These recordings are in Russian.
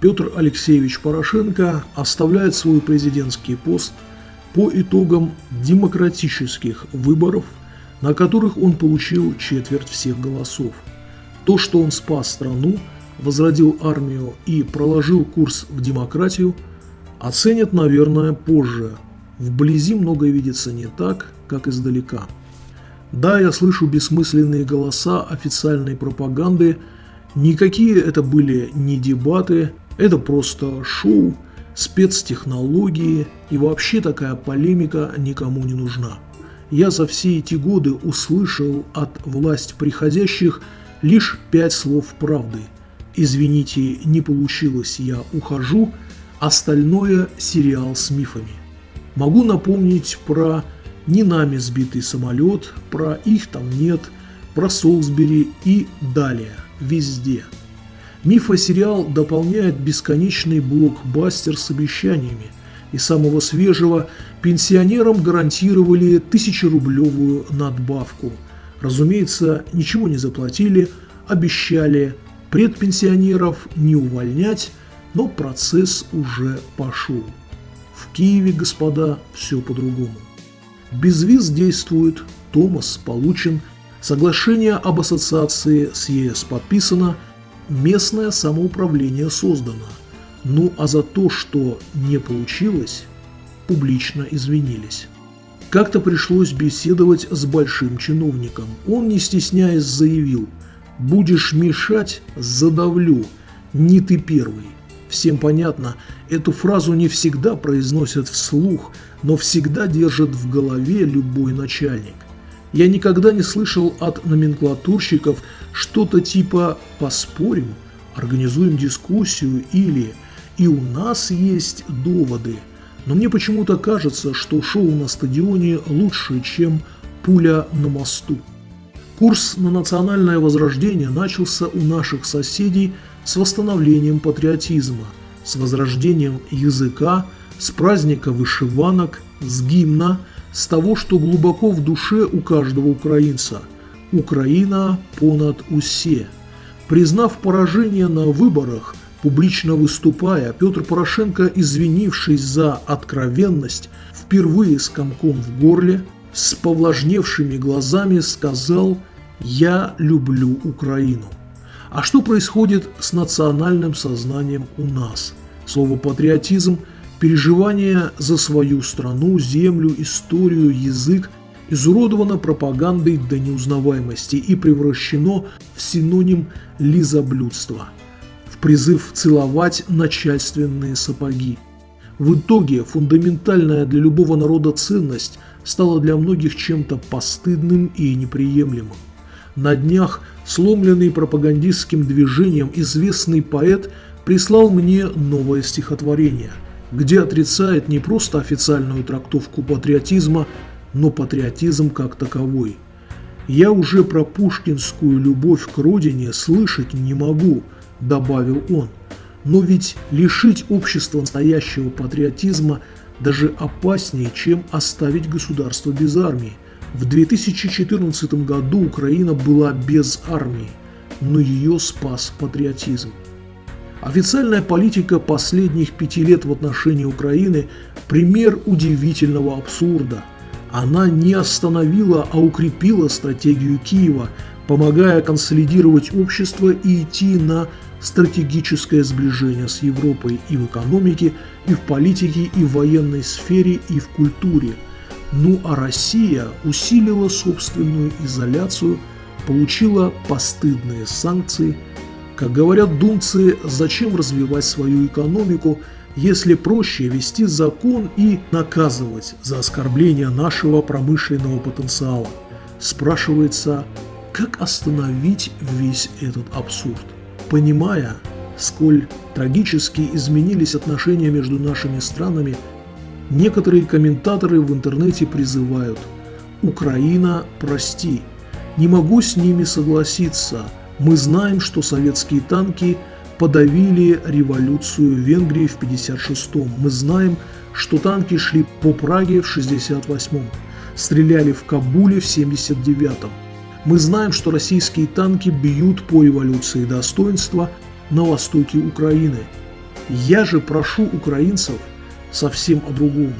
Петр Алексеевич Порошенко оставляет свой президентский пост по итогам демократических выборов, на которых он получил четверть всех голосов. То, что он спас страну, возродил армию и проложил курс в демократию, оценят, наверное, позже. Вблизи многое видится не так, как издалека. Да, я слышу бессмысленные голоса официальной пропаганды. Никакие это были не дебаты, это просто шоу, спецтехнологии и вообще такая полемика никому не нужна. Я за все эти годы услышал от власть приходящих лишь пять слов правды. Извините, не получилось, я ухожу, остальное сериал с мифами. Могу напомнить про не нами сбитый самолет, про их там нет, про Солсбери и далее, везде. Мифосериал дополняет бесконечный блокбастер с обещаниями. И самого свежего пенсионерам гарантировали тысячерублевую надбавку. Разумеется, ничего не заплатили, обещали предпенсионеров не увольнять, но процесс уже пошел. В Киеве, господа, все по-другому. Безвиз действует, Томас получен, соглашение об ассоциации с ЕС подписано, местное самоуправление создано. Ну а за то, что не получилось, публично извинились. Как-то пришлось беседовать с большим чиновником. Он, не стесняясь, заявил «Будешь мешать – задавлю, не ты первый». Всем понятно, эту фразу не всегда произносят вслух, но всегда держит в голове любой начальник. Я никогда не слышал от номенклатурщиков что-то типа «поспорим», «организуем дискуссию» или «и у нас есть доводы». Но мне почему-то кажется, что шоу на стадионе лучше, чем пуля на мосту. Курс на национальное возрождение начался у наших соседей – с восстановлением патриотизма, с возрождением языка, с праздника вышиванок, с гимна, с того, что глубоко в душе у каждого украинца. Украина понад усе. Признав поражение на выборах, публично выступая, Петр Порошенко, извинившись за откровенность, впервые с комком в горле, с повлажневшими глазами сказал «Я люблю Украину». А что происходит с национальным сознанием у нас? Слово «патриотизм» – переживание за свою страну, землю, историю, язык изуродовано пропагандой до неузнаваемости и превращено в синоним лизоблюдства, в призыв целовать начальственные сапоги. В итоге фундаментальная для любого народа ценность стала для многих чем-то постыдным и неприемлемым. На днях сломленный пропагандистским движением известный поэт прислал мне новое стихотворение, где отрицает не просто официальную трактовку патриотизма, но патриотизм как таковой. «Я уже про пушкинскую любовь к родине слышать не могу», – добавил он. Но ведь лишить общества настоящего патриотизма даже опаснее, чем оставить государство без армии – в 2014 году Украина была без армии, но ее спас патриотизм. Официальная политика последних пяти лет в отношении Украины – пример удивительного абсурда. Она не остановила, а укрепила стратегию Киева, помогая консолидировать общество и идти на стратегическое сближение с Европой и в экономике, и в политике, и в военной сфере, и в культуре – ну а Россия усилила собственную изоляцию, получила постыдные санкции. Как говорят думцы, зачем развивать свою экономику, если проще вести закон и наказывать за оскорбление нашего промышленного потенциала? Спрашивается, как остановить весь этот абсурд? Понимая, сколь трагически изменились отношения между нашими странами – Некоторые комментаторы в интернете призывают «Украина, прости, не могу с ними согласиться. Мы знаем, что советские танки подавили революцию в Венгрии в 56-м. Мы знаем, что танки шли по Праге в 68-м, стреляли в Кабуле в 79-м. Мы знаем, что российские танки бьют по революции достоинства на востоке Украины. Я же прошу украинцев совсем о другом.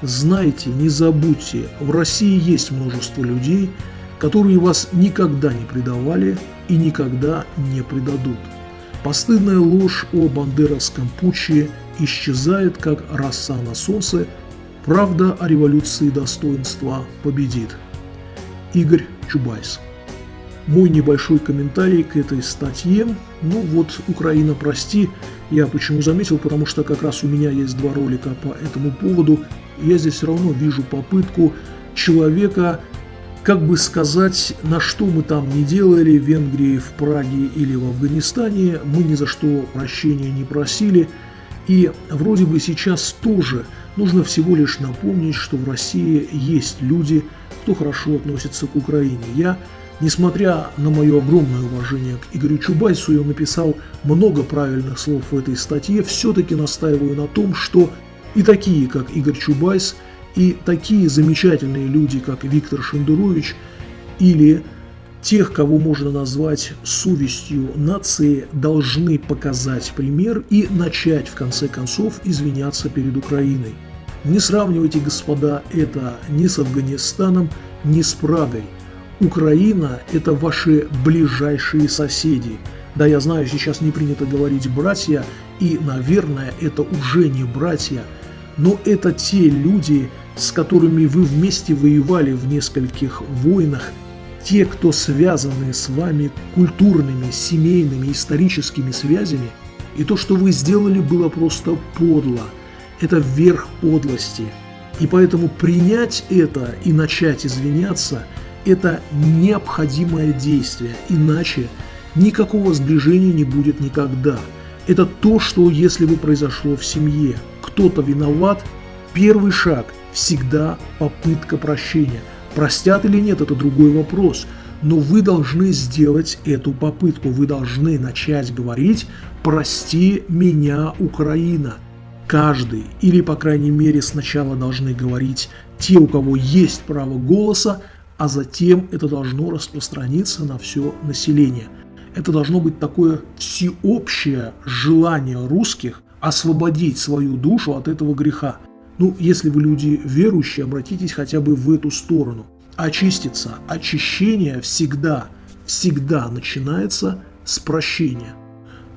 Знайте, не забудьте, в России есть множество людей, которые вас никогда не предавали и никогда не предадут. Постыдная ложь о бандеровском путче исчезает, как роса на солнце, правда о революции достоинства победит. Игорь Чубайс мой небольшой комментарий к этой статье. Ну вот, Украина, прости, я почему заметил, потому что как раз у меня есть два ролика по этому поводу. Я здесь все равно вижу попытку человека, как бы сказать, на что мы там не делали, в Венгрии, в Праге или в Афганистане, мы ни за что прощения не просили. И вроде бы сейчас тоже нужно всего лишь напомнить, что в России есть люди, кто хорошо относится к Украине. Я Несмотря на мое огромное уважение к Игорю Чубайсу, я написал много правильных слов в этой статье, все-таки настаиваю на том, что и такие, как Игорь Чубайс, и такие замечательные люди, как Виктор Шендерович, или тех, кого можно назвать совестью нации, должны показать пример и начать, в конце концов, извиняться перед Украиной. Не сравнивайте, господа, это ни с Афганистаном, ни с Прагой – Украина – это ваши ближайшие соседи. Да, я знаю, сейчас не принято говорить «братья», и, наверное, это уже не братья, но это те люди, с которыми вы вместе воевали в нескольких войнах, те, кто связаны с вами культурными, семейными, историческими связями, и то, что вы сделали, было просто подло. Это верх подлости. И поэтому принять это и начать извиняться – это необходимое действие, иначе никакого сближения не будет никогда. Это то, что если бы произошло в семье, кто-то виноват, первый шаг всегда попытка прощения. Простят или нет, это другой вопрос. Но вы должны сделать эту попытку, вы должны начать говорить «Прости меня, Украина». Каждый, или по крайней мере сначала должны говорить те, у кого есть право голоса, а затем это должно распространиться на все население. Это должно быть такое всеобщее желание русских освободить свою душу от этого греха. Ну, если вы люди верующие, обратитесь хотя бы в эту сторону. Очиститься, очищение всегда, всегда начинается с прощения.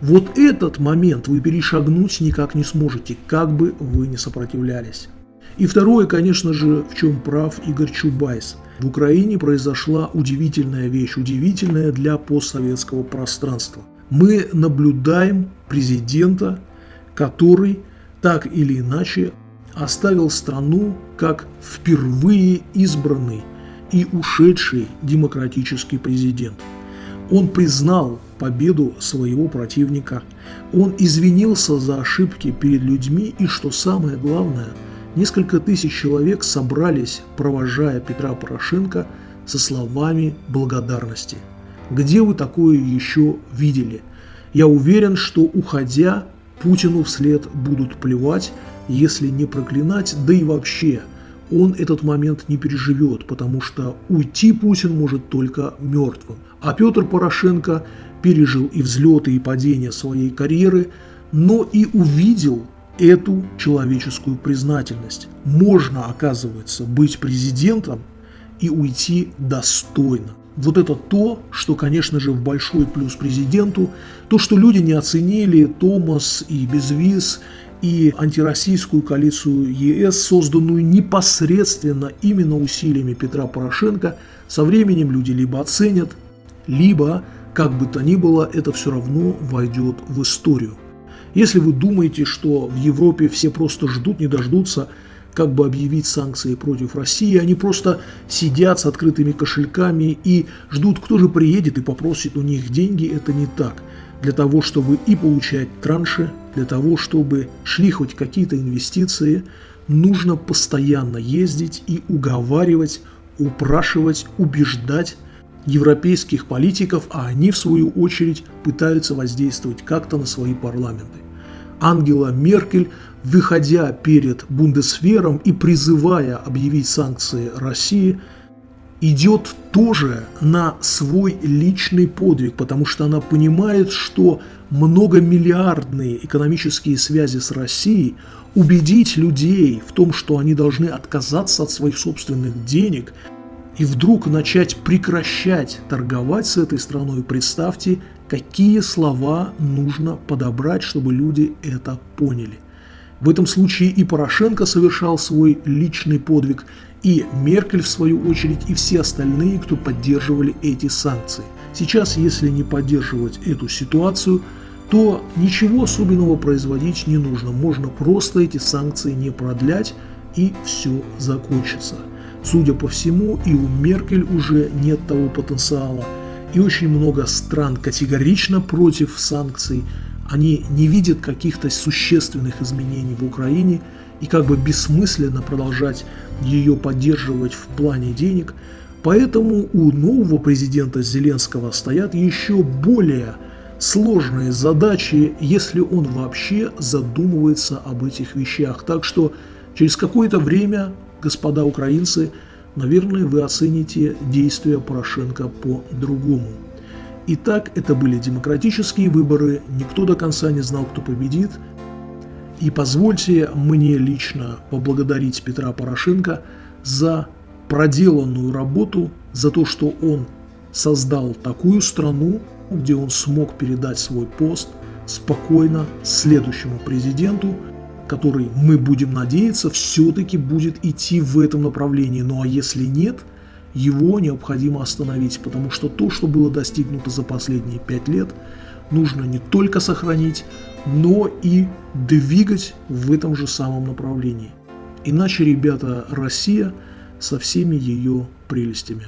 Вот этот момент вы перешагнуть никак не сможете, как бы вы ни сопротивлялись. И второе, конечно же, в чем прав Игорь Чубайс. В Украине произошла удивительная вещь, удивительная для постсоветского пространства. Мы наблюдаем президента, который так или иначе оставил страну как впервые избранный и ушедший демократический президент. Он признал победу своего противника, он извинился за ошибки перед людьми и, что самое главное – Несколько тысяч человек собрались, провожая Петра Порошенко со словами благодарности. Где вы такое еще видели? Я уверен, что уходя, Путину вслед будут плевать, если не проклинать, да и вообще, он этот момент не переживет, потому что уйти Путин может только мертвым. А Петр Порошенко пережил и взлеты, и падения своей карьеры, но и увидел эту человеческую признательность. Можно, оказывается, быть президентом и уйти достойно. Вот это то, что, конечно же, в большой плюс президенту, то, что люди не оценили Томас и Безвиз, и антироссийскую коалицию ЕС, созданную непосредственно именно усилиями Петра Порошенко, со временем люди либо оценят, либо, как бы то ни было, это все равно войдет в историю. Если вы думаете, что в Европе все просто ждут, не дождутся, как бы объявить санкции против России, они просто сидят с открытыми кошельками и ждут, кто же приедет и попросит у них деньги, это не так. Для того, чтобы и получать транши, для того, чтобы шли хоть какие-то инвестиции, нужно постоянно ездить и уговаривать, упрашивать, убеждать европейских политиков, а они, в свою очередь, пытаются воздействовать как-то на свои парламенты. Ангела Меркель, выходя перед Бундесвером и призывая объявить санкции России, идет тоже на свой личный подвиг, потому что она понимает, что многомиллиардные экономические связи с Россией, убедить людей в том, что они должны отказаться от своих собственных денег и вдруг начать прекращать торговать с этой страной, представьте, какие слова нужно подобрать, чтобы люди это поняли. В этом случае и Порошенко совершал свой личный подвиг, и Меркель в свою очередь, и все остальные, кто поддерживали эти санкции. Сейчас, если не поддерживать эту ситуацию, то ничего особенного производить не нужно. Можно просто эти санкции не продлять, и все закончится. Судя по всему, и у Меркель уже нет того потенциала, и очень много стран категорично против санкций – они не видят каких-то существенных изменений в Украине и как бы бессмысленно продолжать ее поддерживать в плане денег. Поэтому у нового президента Зеленского стоят еще более сложные задачи, если он вообще задумывается об этих вещах. Так что через какое-то время, господа украинцы, наверное, вы оцените действия Порошенко по-другому. Итак, это были демократические выборы, никто до конца не знал, кто победит. И позвольте мне лично поблагодарить Петра Порошенко за проделанную работу, за то, что он создал такую страну, где он смог передать свой пост спокойно следующему президенту, который, мы будем надеяться, все-таки будет идти в этом направлении. Ну а если нет – его необходимо остановить, потому что то, что было достигнуто за последние пять лет, нужно не только сохранить, но и двигать в этом же самом направлении. Иначе, ребята, Россия со всеми ее прелестями.